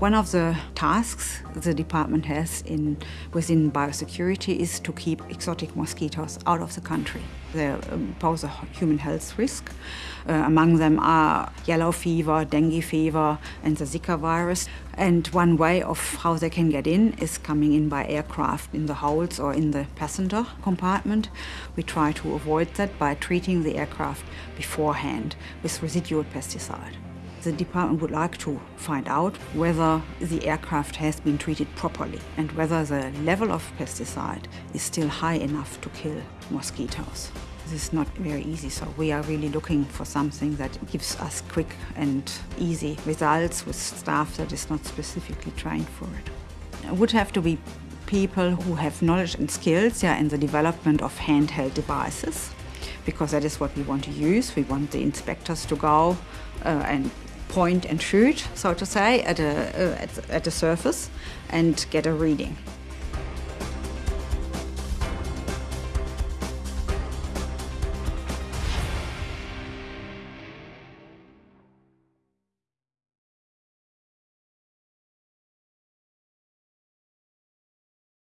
One of the tasks the department has in, within biosecurity is to keep exotic mosquitoes out of the country. They um, pose a human health risk. Uh, among them are yellow fever, dengue fever and the Zika virus. And one way of how they can get in is coming in by aircraft in the holds or in the passenger compartment. We try to avoid that by treating the aircraft beforehand with residual pesticide. The department would like to find out whether the aircraft has been treated properly and whether the level of pesticide is still high enough to kill mosquitoes. This is not very easy, so we are really looking for something that gives us quick and easy results with staff that is not specifically trained for it. It would have to be people who have knowledge and skills yeah, in the development of handheld devices because that is what we want to use. We want the inspectors to go uh, and point and shoot, so to say, at a, uh, at, at a surface and get a reading.